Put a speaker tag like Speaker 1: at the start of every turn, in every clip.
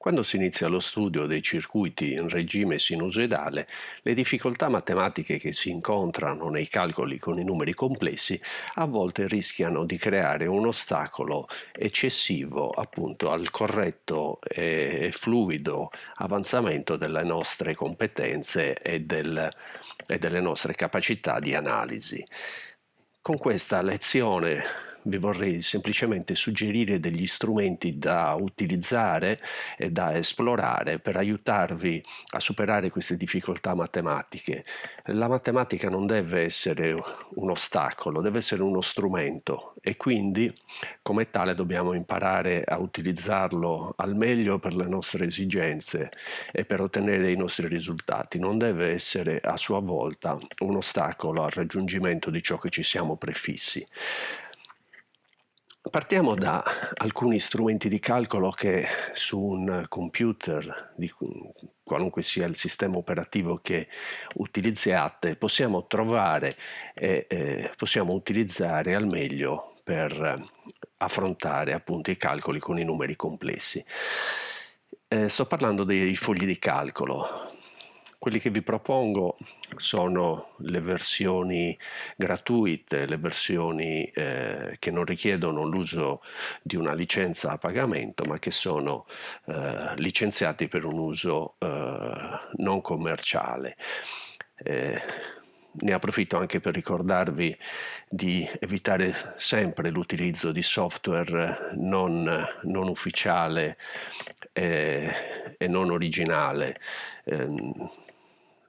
Speaker 1: Quando si inizia lo studio dei circuiti in regime sinusoidale, le difficoltà matematiche che si incontrano nei calcoli con i numeri complessi a volte rischiano di creare un ostacolo eccessivo appunto al corretto e fluido avanzamento delle nostre competenze e, del, e delle nostre capacità di analisi. Con questa lezione vi vorrei semplicemente suggerire degli strumenti da utilizzare e da esplorare per aiutarvi a superare queste difficoltà matematiche. La matematica non deve essere un ostacolo, deve essere uno strumento e quindi come tale dobbiamo imparare a utilizzarlo al meglio per le nostre esigenze e per ottenere i nostri risultati. Non deve essere a sua volta un ostacolo al raggiungimento di ciò che ci siamo prefissi. Partiamo da alcuni strumenti di calcolo che su un computer, di qualunque sia il sistema operativo che utilizziate, possiamo trovare e eh, possiamo utilizzare al meglio per affrontare appunto i calcoli con i numeri complessi. Eh, sto parlando dei fogli di calcolo. Quelli che vi propongo sono le versioni gratuite, le versioni eh, che non richiedono l'uso di una licenza a pagamento, ma che sono eh, licenziati per un uso eh, non commerciale. Eh, ne approfitto anche per ricordarvi di evitare sempre l'utilizzo di software non, non ufficiale e, e, non originale.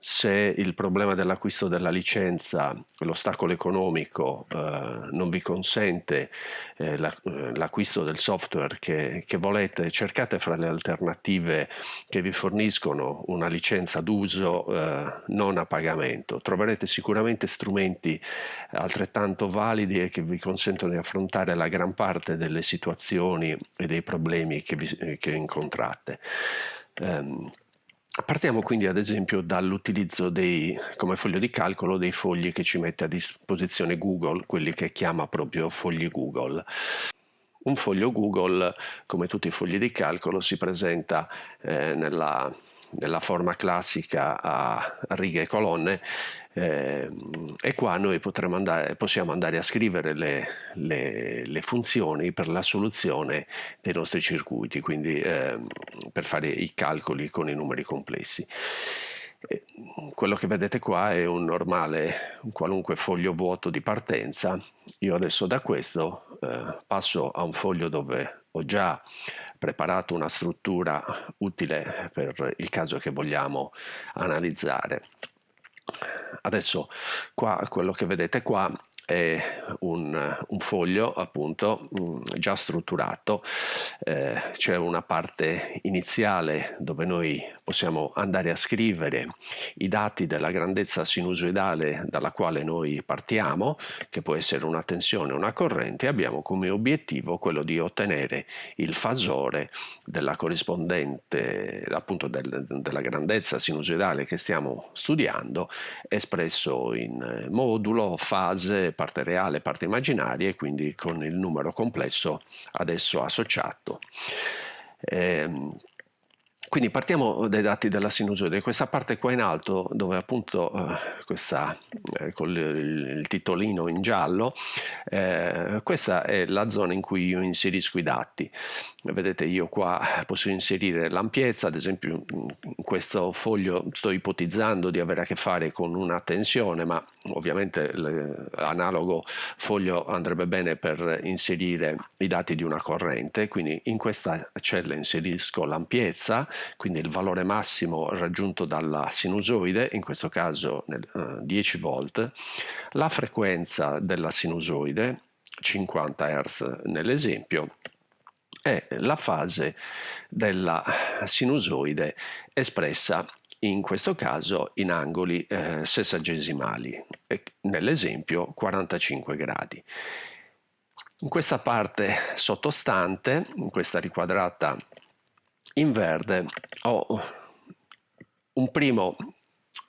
Speaker 1: Eh, se il problema dell'acquisto della licenza, l'ostacolo economico eh, non vi consente eh, eh, l'acquisto del software che, che, volete, cercate fra le alternative che vi forniscono una licenza d'uso eh, non a pagamento. Troverete sicuramente strumenti altrettanto validi e che vi consentono di affrontare la gran parte delle situazioni e dei problemi che, vi, che incontrate. Um, Partiamo quindi ad esempio dall'utilizzo dei, come foglio di calcolo dei fogli che ci mette a disposizione Google, quelli che chiama proprio fogli Google. Un foglio Google, come tutti i fogli di calcolo, si presenta eh, nella nella forma classica a righe e colonne eh, e qua noi andare, possiamo andare a scrivere le, le, le, funzioni per la soluzione dei nostri circuiti, quindi eh, per fare i calcoli con i numeri complessi. Quello che vedete qua è un normale, un qualunque foglio vuoto di partenza. Io adesso da questo eh, passo a un foglio dove ho già preparato una struttura utile per il caso che vogliamo analizzare. Adesso qua quello che vedete qua è un, un foglio appunto mm, già strutturato, eh, c'è una parte iniziale dove noi possiamo andare a scrivere i dati della grandezza sinusoidale dalla quale noi partiamo, che può essere una tensione o una corrente, abbiamo come obiettivo quello di ottenere il fasore della corrispondente, appunto del, della grandezza sinusoidale che stiamo studiando, espresso in modulo, fase, parte reale, parte immaginaria e quindi con il numero complesso adesso associato. Eh, quindi partiamo dai dati della sinusoide, questa parte qua in alto dove appunto eh, questa, eh, con il, il, titolino in giallo, eh, questa è la zona in cui io inserisco i dati. Vedete io qua posso inserire l'ampiezza, ad esempio in questo foglio sto ipotizzando di avere a che fare con una tensione, ma ovviamente l'analogo foglio andrebbe bene per inserire i dati di una corrente, quindi in questa cella inserisco l'ampiezza, quindi il valore massimo raggiunto dalla sinusoide, in questo caso nel, uh, 10 volt, la frequenza della sinusoide, 50 Hz nell'esempio, e la fase della sinusoide espressa in questo caso in angoli eh, sessagesimali, nell'esempio 45 gradi. In questa parte sottostante, in questa riquadrata in verde ho un primo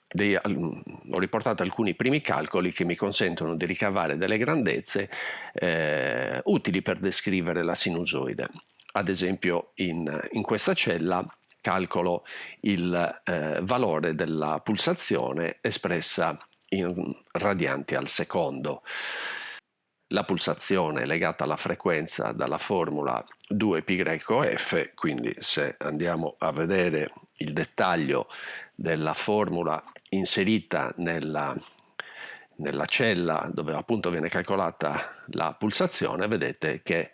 Speaker 1: dei, ho riportato alcuni primi calcoli che mi consentono di ricavare delle grandezze eh, utili per descrivere la sinusoide. ad esempio in, in questa cella calcolo il eh, valore della pulsazione espressa in radianti al secondo. La pulsazione legata alla frequenza dalla formula 2πf, quindi se andiamo a vedere il dettaglio della formula inserita nella nella cella dove appunto viene calcolata la pulsazione vedete che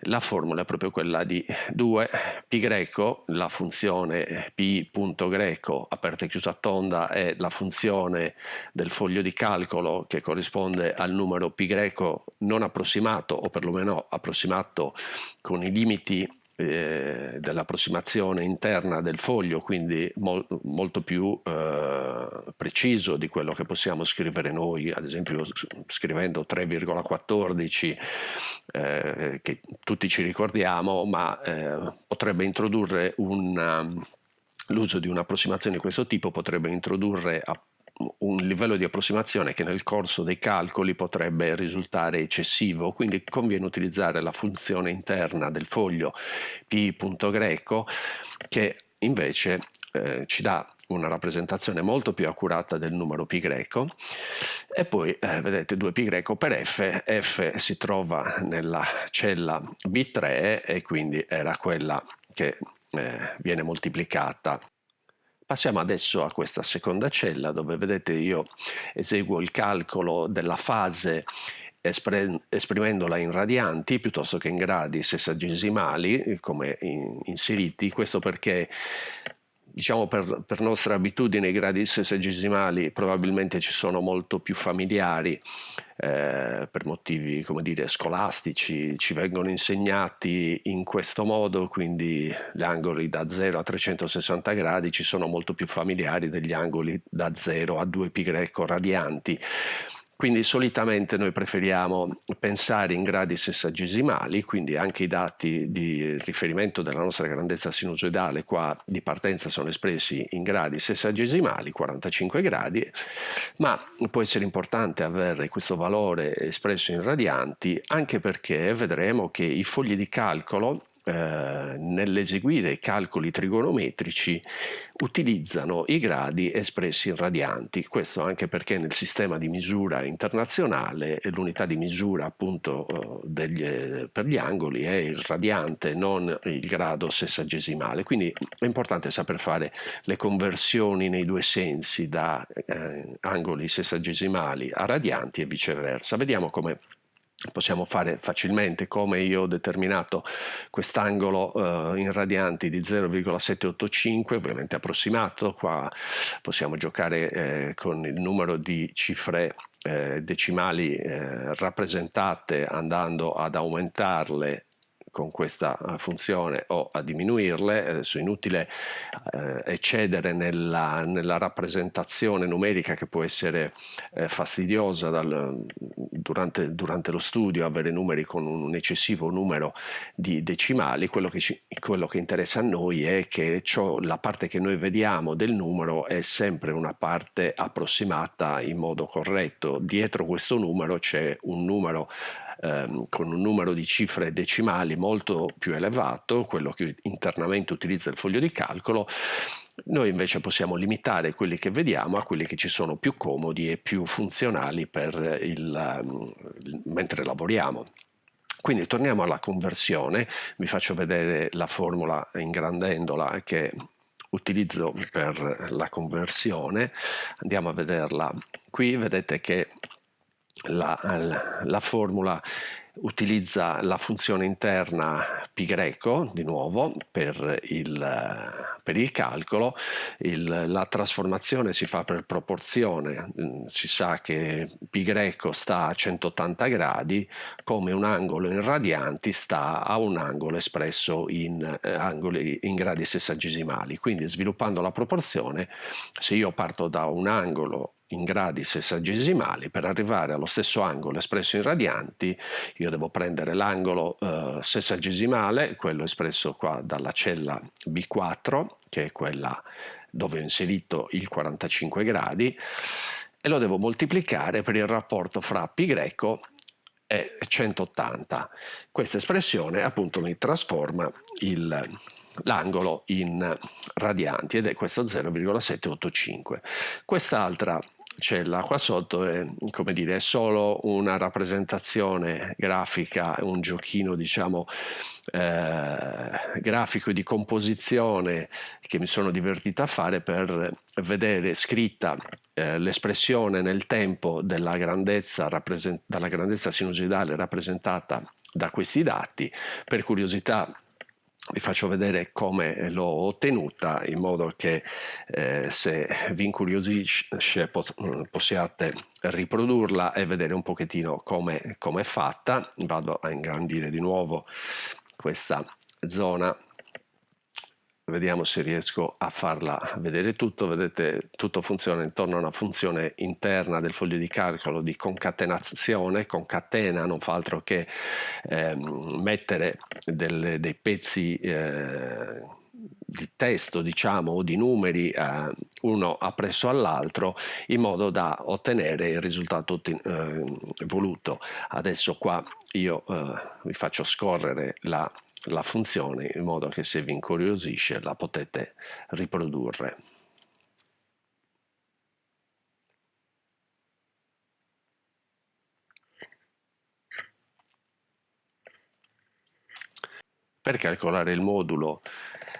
Speaker 1: la formula è proprio quella di 2 pi greco, la funzione p punto greco aperta e chiusa tonda è la funzione del foglio di calcolo che corrisponde al numero pi greco non approssimato o perlomeno approssimato con i limiti eh, dell'approssimazione interna del foglio, quindi mol, molto più eh, preciso di quello che possiamo scrivere noi, ad esempio scrivendo 3,14 eh, che tutti ci ricordiamo, ma eh, potrebbe introdurre l'uso di un'approssimazione di questo tipo potrebbe introdurre un livello di approssimazione che nel corso dei calcoli potrebbe risultare eccessivo, quindi conviene utilizzare la funzione interna del foglio pi.greco che invece eh, ci dà una rappresentazione molto più accurata del numero pi greco. E poi eh, vedete 2 pi greco per f, f si trova nella cella b3 e quindi era quella che eh, viene moltiplicata Passiamo adesso a questa seconda cella dove vedete io eseguo il calcolo della fase esprimendola in radianti piuttosto che in gradi sessagesimali come inseriti, questo perché diciamo per, per, nostra abitudine i gradi sessagesimali probabilmente ci sono molto più familiari eh, per motivi come dire scolastici ci vengono insegnati in questo modo quindi gli angoli da 0 a 360 gradi ci sono molto più familiari degli angoli da 0 a 2 pi greco radianti quindi solitamente noi preferiamo pensare in gradi sessagesimali, quindi anche i dati di riferimento della nostra grandezza sinusoidale qua di partenza sono espressi in gradi sessagesimali, 45 gradi, ma può essere importante avere questo valore espresso in radianti anche perché vedremo che i fogli di calcolo eh, nell'eseguire i calcoli trigonometrici utilizzano i gradi espressi in radianti, questo anche perché nel sistema di misura internazionale l'unità di misura appunto eh, degli, per gli angoli è il radiante, non il grado sessagesimale, quindi è importante saper fare le conversioni nei due sensi da eh, angoli sessagesimali a radianti e viceversa. Vediamo come possiamo fare facilmente come io ho determinato quest'angolo eh, in radianti di 0,785 ovviamente approssimato. Qua possiamo giocare eh, con il numero di cifre eh, decimali eh, rappresentate andando ad aumentarle con questa eh, funzione o a diminuirle, adesso è inutile eh, eccedere nella, nella, rappresentazione numerica che può essere eh, fastidiosa dal, durante, durante, lo studio, avere numeri con un eccessivo numero di decimali, quello che, ci, quello che interessa a noi è che ciò, la parte che noi vediamo del numero è sempre una parte approssimata in modo corretto, dietro questo numero c'è un numero ehm, con un numero di cifre decimali molto più elevato, quello che internamente utilizza il foglio di calcolo, noi invece possiamo limitare quelli che vediamo a quelli che ci sono più comodi e più funzionali per il, mentre lavoriamo. Quindi torniamo alla conversione, vi faccio vedere la formula ingrandendola che utilizzo per la conversione, andiamo a vederla. Qui, vedete che la, la, la formula utilizza la funzione interna greco di nuovo per il, per il calcolo il, la trasformazione si fa per proporzione. Mm, si sa che pi greco sta a 180 gradi come un angolo in radianti sta a un angolo espresso in, eh, angoli, in gradi sessagesimali. Quindi sviluppando la proporzione se io parto da un angolo in gradi sessagesimali per arrivare allo stesso angolo espresso in radianti io devo prendere l'angolo eh, sessagesimale quello espresso qua dalla cella B4 che è quella dove ho inserito il 45 gradi e lo devo moltiplicare per il rapporto fra π greco è 180. Questa espressione appunto mi trasforma l'angolo in radianti ed è questo 0,785. Quest'altra cella qua sotto è, come dire, è solo una rappresentazione grafica, un giochino diciamo eh, grafico di composizione che mi sono divertito a fare per vedere scritta eh, l'espressione nel tempo della grandezza, dalla grandezza sinusoidale rappresentata da questi dati. Per curiosità vi faccio vedere come l'ho ottenuta in modo che eh, se vi incuriosisce possiate riprodurla e vedere un pochettino come è fatta. Vado a ingrandire di nuovo questa zona vediamo se riesco a farla vedere tutto, vedete tutto funziona intorno a una funzione interna del foglio di calcolo di concatenazione, concatena non fa altro che eh, mettere delle, dei pezzi eh, di testo diciamo o di numeri eh, uno appresso all'altro in modo da ottenere il risultato eh, voluto. Adesso qua io eh, vi faccio scorrere la la funzione in modo che se vi incuriosisce la potete riprodurre. Per calcolare il modulo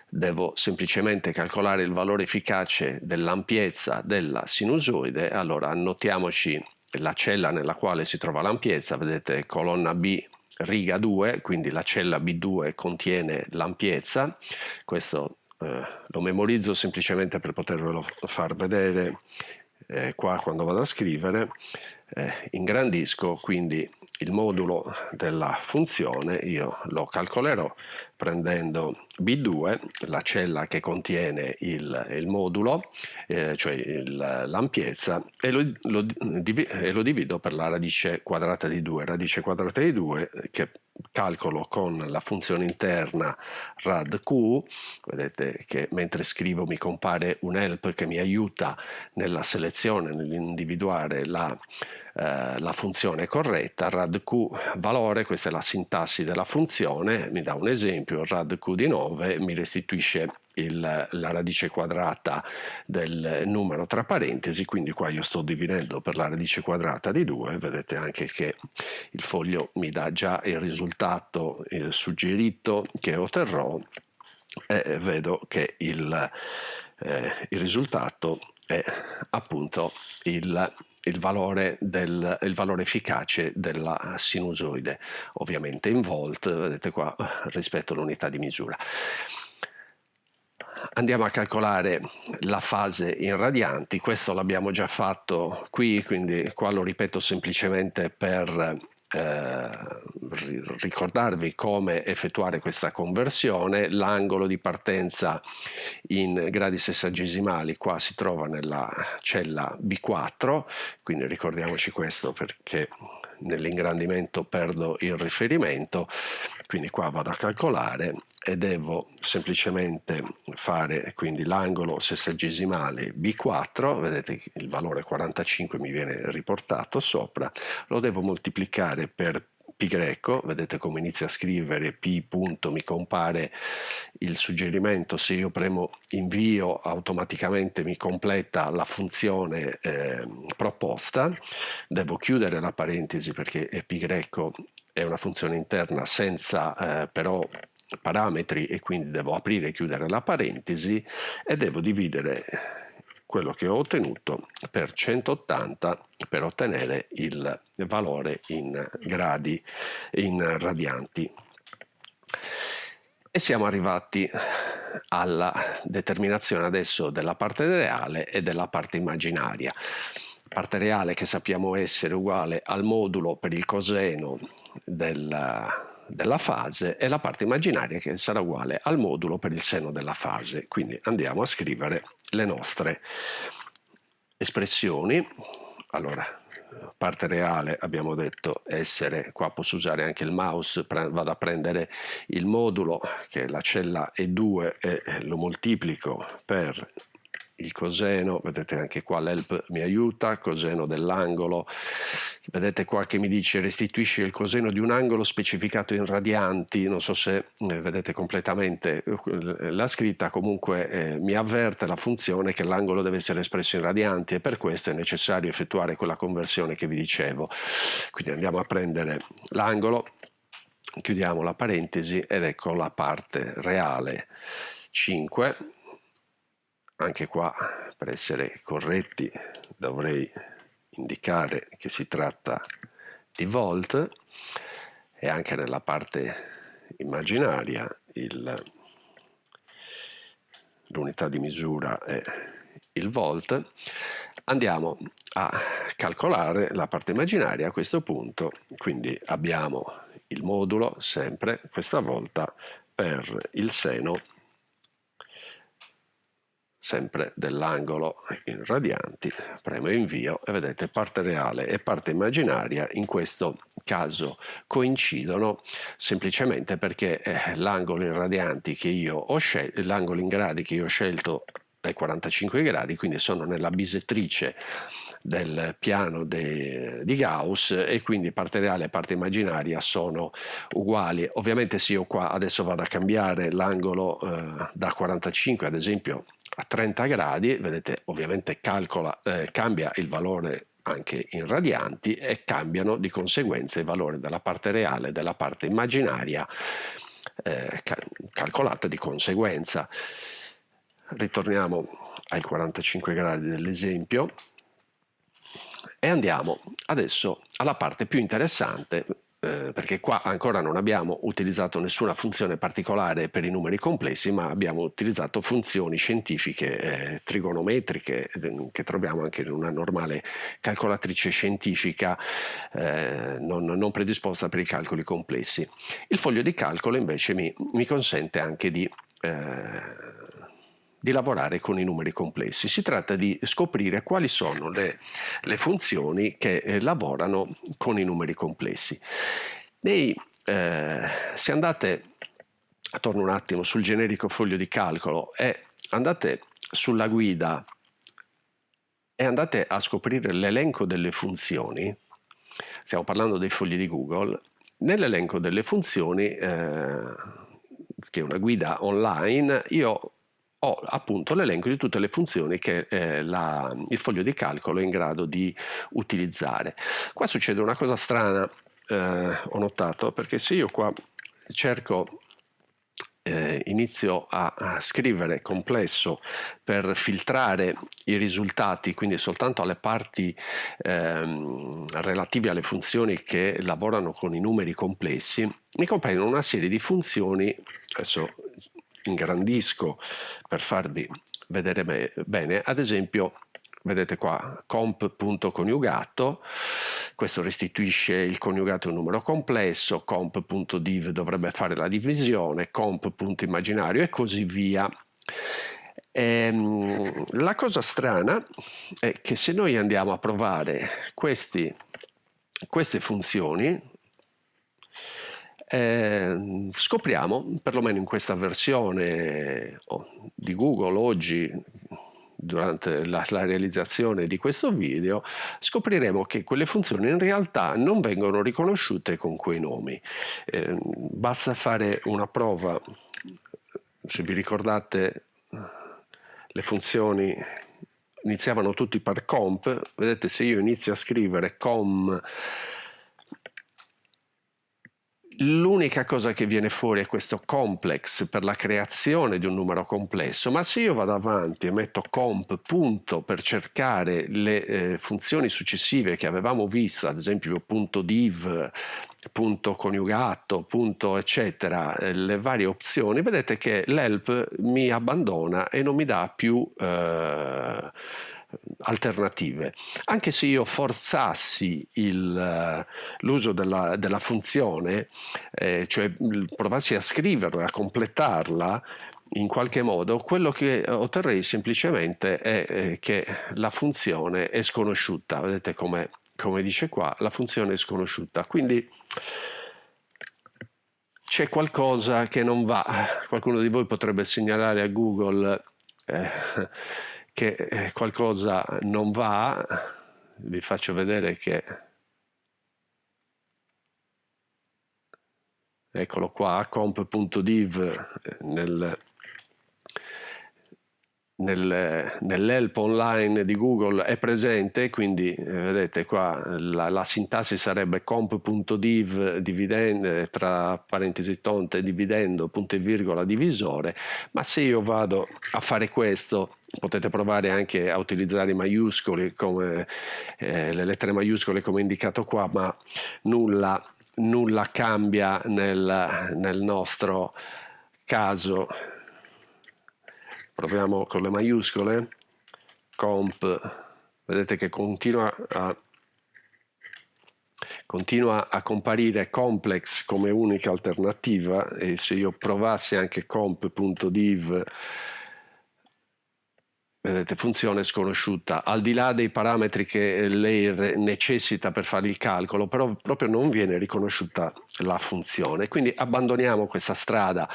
Speaker 1: devo semplicemente calcolare il valore efficace dell'ampiezza della sinusoide, allora annotiamoci la cella nella quale si trova l'ampiezza, vedete colonna B riga 2, quindi la cella B2 contiene l'ampiezza, questo eh, lo memorizzo semplicemente per potervelo far vedere eh, qua quando vado a scrivere, eh, ingrandisco quindi il modulo della funzione, io lo calcolerò prendendo B2, la cella che contiene il, il modulo, eh, cioè l'ampiezza, e lo, e lo divido per la radice quadrata di 2, radice quadrata di 2 che calcolo con la funzione interna radq, vedete che mentre scrivo mi compare un help che mi aiuta nella selezione, nell'individuare la eh, la funzione corretta, radq valore, questa è la sintassi della funzione, mi dà un esempio, radq di 9 mi restituisce il, la radice quadrata del numero tra parentesi, quindi qua io sto dividendo per la radice quadrata di 2, vedete anche che il foglio mi dà già il risultato il suggerito che otterrò e vedo che il, eh, il risultato è appunto il, il, valore del, il valore efficace della sinusoide, ovviamente in volt, vedete qua, rispetto all'unità di misura. Andiamo a calcolare la fase in radianti, questo l'abbiamo già fatto qui, quindi qua lo ripeto semplicemente per eh, ricordarvi come effettuare questa conversione, l'angolo di partenza in gradi sessagesimali qua si trova nella cella B4, quindi ricordiamoci questo perché nell'ingrandimento perdo il riferimento, quindi qua vado a calcolare e devo semplicemente fare quindi l'angolo sessagesimale B4, vedete il valore 45 mi viene riportato sopra, lo devo moltiplicare per pi greco, vedete come inizia a scrivere p punto, mi compare il suggerimento, se io premo invio automaticamente mi completa la funzione eh, proposta, devo chiudere la parentesi perché pi greco è una funzione interna senza eh, però parametri e quindi devo aprire e chiudere la parentesi e devo dividere quello che ho ottenuto per 180 per ottenere il valore in gradi in radianti e siamo arrivati alla determinazione adesso della parte reale e della parte immaginaria parte reale che sappiamo essere uguale al modulo per il coseno della della fase e la parte immaginaria che sarà uguale al modulo per il seno della fase. Quindi andiamo a scrivere le nostre espressioni. Allora, parte reale abbiamo detto essere, qua posso usare anche il mouse, vado a prendere il modulo che la cella E2 e lo moltiplico per il coseno, vedete anche qua l'help mi aiuta, coseno dell'angolo, vedete qua che mi dice restituisce il coseno di un angolo specificato in radianti, non so se eh, vedete completamente eh, la scritta, comunque eh, mi avverte la funzione che l'angolo deve essere espresso in radianti e per questo è necessario effettuare quella conversione che vi dicevo. Quindi andiamo a prendere l'angolo, chiudiamo la parentesi ed ecco la parte reale. 5 anche qua per essere corretti dovrei indicare che si tratta di volt. E anche nella parte immaginaria l'unità di misura è il volt. Andiamo a calcolare la parte immaginaria a questo punto. Quindi abbiamo il modulo sempre questa volta per il seno sempre dell'angolo in radianti, premo invio e vedete parte reale e parte immaginaria in questo caso coincidono semplicemente perché eh, l'angolo in radianti che io ho scelto, l'angolo in gradi che io ho scelto ai 45 gradi, quindi sono nella bisettrice del piano de, di Gauss e quindi parte reale e parte immaginaria sono uguali. Ovviamente se io qua adesso vado a cambiare l'angolo eh, da 45 ad esempio a 30 gradi, vedete ovviamente calcola, eh, cambia il valore anche in radianti e cambiano di conseguenza il valore della parte reale e della parte immaginaria eh, calcolata di conseguenza. Ritorniamo ai 45 gradi dell'esempio e andiamo adesso alla parte più interessante eh, perché qua ancora non abbiamo utilizzato nessuna funzione particolare per i numeri complessi, ma abbiamo utilizzato funzioni scientifiche eh, trigonometriche eh, che troviamo anche in una normale calcolatrice scientifica eh, non, non, predisposta per i calcoli complessi. Il foglio di calcolo invece mi, mi consente anche di eh, di lavorare con i numeri complessi. Si tratta di scoprire quali sono le, le funzioni che eh, lavorano con i numeri complessi. Nei, eh, se andate, torno un attimo sul generico foglio di calcolo e andate sulla guida e andate a scoprire l'elenco delle funzioni, stiamo parlando dei fogli di Google, nell'elenco delle funzioni, eh, che è una guida online, io ho appunto l'elenco di tutte le funzioni che eh, la, il foglio di calcolo è in grado di utilizzare. Qua succede una cosa strana, eh, ho notato, perché se io qua cerco eh, inizio a, a, scrivere complesso per filtrare i risultati, quindi soltanto alle parti ehm, relative alle funzioni che lavorano con i numeri complessi, mi compaiono una serie di funzioni, adesso ingrandisco per farvi vedere bene, ad esempio vedete qua comp.coniugato questo restituisce il coniugato un numero complesso comp.div dovrebbe fare la divisione comp.immaginario e così via. Ehm, la cosa strana è che se noi andiamo a provare questi, queste funzioni eh, scopriamo, perlomeno in questa versione di Google oggi, durante la, la, realizzazione di questo video, scopriremo che quelle funzioni in realtà non vengono riconosciute con quei nomi. Eh, basta fare una prova, se vi ricordate le funzioni iniziavano tutti per comp, vedete se io inizio a scrivere com L'unica cosa che viene fuori è questo complex per la creazione di un numero complesso, ma se io vado avanti e metto comp punto per cercare le eh, funzioni successive che avevamo visto, ad esempio punto div, punto coniugato, punto eccetera, eh, le varie opzioni, vedete che l'help mi abbandona e non mi dà più eh, alternative. Anche se io forzassi eh, l'uso della, della, funzione, eh, cioè provassi a scriverla, a completarla, in qualche modo, quello che otterrei semplicemente è eh, che la funzione è sconosciuta. Vedete come, come dice qua, la funzione è sconosciuta. Quindi c'è qualcosa che non va. Qualcuno di voi potrebbe segnalare a Google eh, che eh, qualcosa non va, vi faccio vedere che eccolo qua, comp.div eh, nel, nel, nell'help online di Google è presente, quindi eh, vedete qua la, la sintassi sarebbe comp.div dividend, tra parentesi tonte dividendo punto e virgola divisore, ma se io vado a fare questo potete provare anche a utilizzare i maiuscoli come eh, le lettere maiuscole come indicato qua, ma nulla, nulla cambia nel, nel nostro caso proviamo con le maiuscole, comp, vedete che continua a, continua a comparire complex come unica alternativa e se io provassi anche comp.div vedete, funzione sconosciuta, al di là dei parametri che lei necessita per fare il calcolo, però proprio non viene riconosciuta la funzione. Quindi abbandoniamo questa strada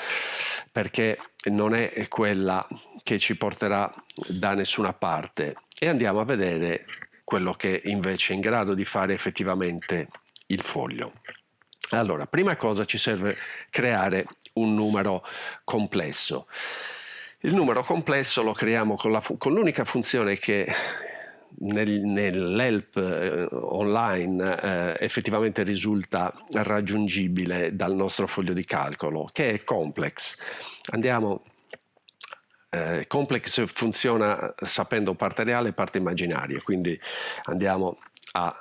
Speaker 1: perché non è quella che ci porterà da nessuna parte e andiamo a vedere quello che invece è in grado di fare effettivamente il foglio. Allora, prima cosa ci serve creare un numero complesso. Il numero complesso lo creiamo con, l'unica funzione che nel, nell'help eh, online eh, effettivamente risulta raggiungibile dal nostro foglio di calcolo, che è complex. Andiamo eh, complex funziona sapendo parte reale e parte immaginaria, quindi andiamo alla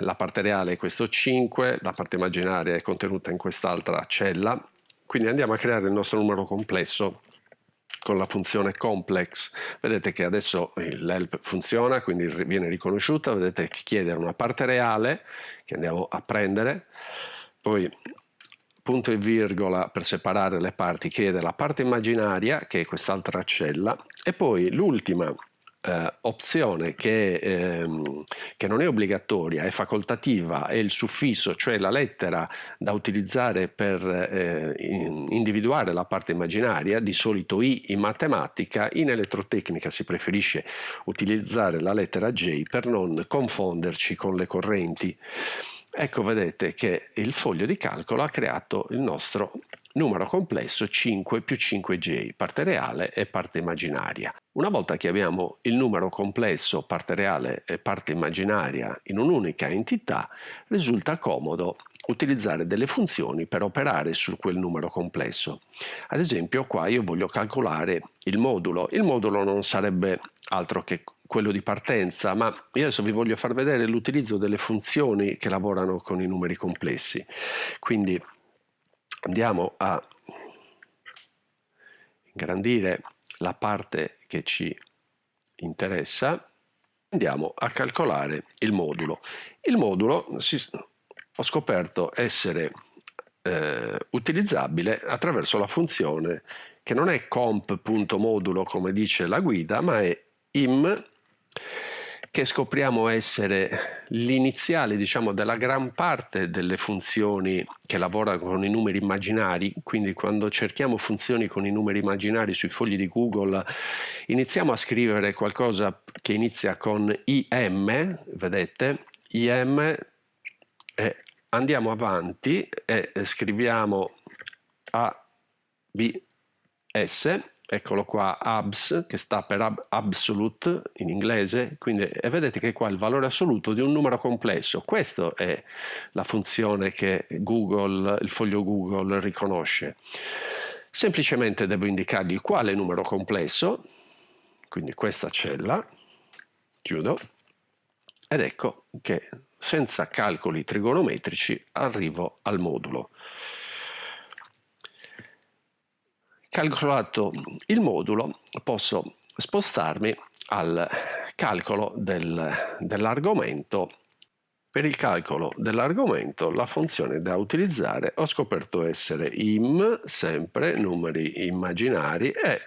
Speaker 1: eh, parte reale è questo 5, la parte immaginaria è contenuta in quest'altra cella, quindi andiamo a creare il nostro numero complesso con la funzione complex. Vedete che adesso l'help funziona, quindi viene riconosciuta, vedete che chiede una parte reale che andiamo a prendere, poi punto e virgola per separare le parti chiede la parte immaginaria che è quest'altra cella e poi l'ultima eh, opzione che, ehm, che, non è obbligatoria, è facoltativa, è il suffisso, cioè la lettera da utilizzare per eh, individuare la parte immaginaria, di solito I in matematica, in elettrotecnica si preferisce utilizzare la lettera J per non confonderci con le correnti. Ecco, vedete che il foglio di calcolo ha creato il nostro numero complesso 5 più 5J, parte reale e parte immaginaria. Una volta che abbiamo il numero complesso, parte reale e parte immaginaria in un'unica entità, risulta comodo utilizzare delle funzioni per operare su quel numero complesso. Ad esempio qua io voglio calcolare il modulo. Il modulo non sarebbe altro che quello di partenza, ma io adesso vi voglio far vedere l'utilizzo delle funzioni che lavorano con i numeri complessi. Quindi andiamo a ingrandire la parte che ci interessa, andiamo a calcolare il modulo. Il modulo si, ho scoperto essere eh, utilizzabile attraverso la funzione che non è comp.modulo come dice la guida, ma è im che scopriamo essere l'iniziale diciamo, della gran parte delle funzioni che lavorano con i numeri immaginari, quindi quando cerchiamo funzioni con i numeri immaginari sui fogli di Google iniziamo a scrivere qualcosa che inizia con IM, vedete, IM e andiamo avanti e scriviamo ABS eccolo qua, abs, che sta per ab absolute in inglese, quindi e vedete che qua il valore assoluto di un numero complesso. Questa è la funzione che Google, il foglio Google riconosce. Semplicemente devo indicargli quale numero complesso, quindi questa cella, chiudo, ed ecco che senza calcoli trigonometrici arrivo al modulo. Calcolato il modulo posso spostarmi al calcolo del, dell'argomento. Per il calcolo dell'argomento la funzione da utilizzare ho scoperto essere im, sempre numeri immaginari e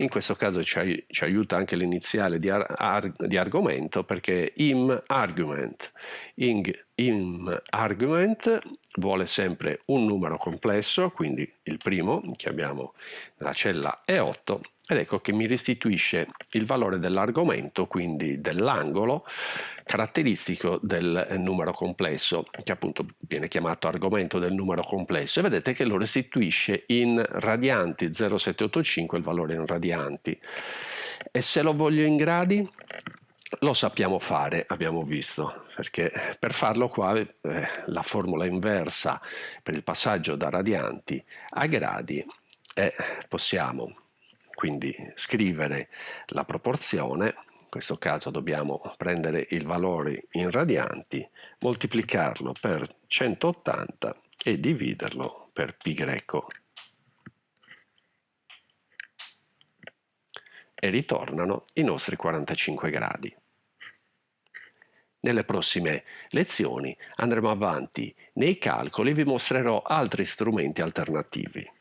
Speaker 1: in questo caso ci, ci aiuta anche l'iniziale di, ar, di, argomento perché im argument. In, im argument vuole sempre un numero complesso, quindi il primo che abbiamo nella cella E8, ed ecco che mi restituisce il valore dell'argomento, quindi dell'angolo, caratteristico del numero complesso, che appunto viene chiamato argomento del numero complesso, e vedete che lo restituisce in radianti 0,785 il valore in radianti. E se lo voglio in gradi? Lo sappiamo fare, abbiamo visto, perché per farlo qua eh, la formula inversa per il passaggio da radianti a gradi e possiamo quindi scrivere la proporzione, in questo caso dobbiamo prendere il valore in radianti, moltiplicarlo per 180 e dividerlo per greco. E ritornano i nostri 45 gradi. Nelle prossime lezioni andremo avanti nei calcoli e vi mostrerò altri strumenti alternativi.